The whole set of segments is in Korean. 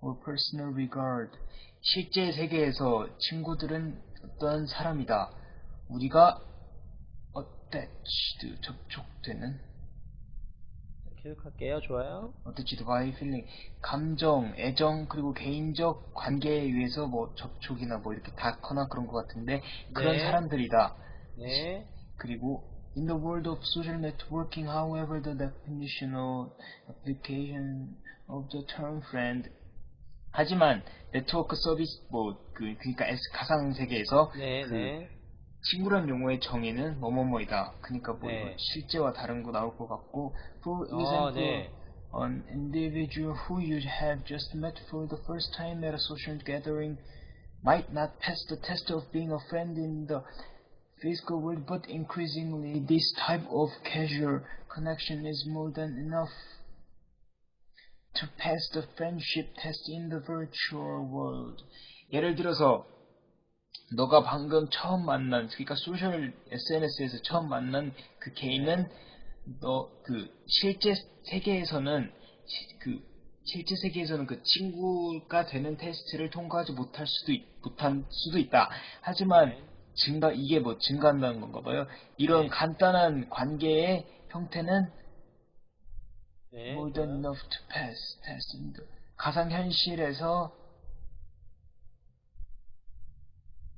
or personal regard. 실제 세계에서 친구들은 어떤 사람이다. 우리가 attached, 접촉되는 계속할게요. 좋아요. attached by feeling, 감정, 애정 그리고 개인적 관계에 의해서 뭐 접촉이나 뭐 이렇게 닿거나 그런 것 같은데 그런 네. 사람들이다. 네. 그리고 in the world of social networking, however, the definitional application of the term friend 하지만 네트워크 서비스 뭐 그 그러니까 S 가상 세계에서 네, 그 네. 친구란 용어의 정의는 뭐뭐뭐이다. 그러니까 뭐 네. 실제와 다른 거 나올 것 같고 for 어, example 네. an individual who you have just met for the first time at a social gathering might not pass the test of being a friend in the physical world, but increasingly this type of casual connection is more than enough to pass the friendship test in the virtual world. 예를 들어서 너가 방금 처음 만난 그러니까 소셜 SNS에서 처음 만난 그 개인은 너 그 실제 세계에서는 시- 그 실제 세계에서는 그 친구가 되는 테스트를 통과하지 못할 수도 있, 못한 수도 있다. 하지만 네. 증가 이게 뭐 증가한다는 건가 봐요. 이런 네. 간단한 관계의 형태는 네. 좋아요. enough to pass test 가상 현실에서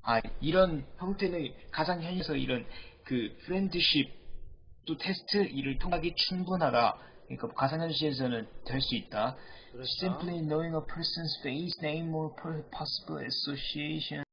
아 이런 형태는 가상 현실에서 이런 그 프렌드십 또 테스트 이를 통하기 충분하다. 그러니까 가상 현실에서는 될 수 있다. 그렇죠. Simply knowing a person's face, name, or possible association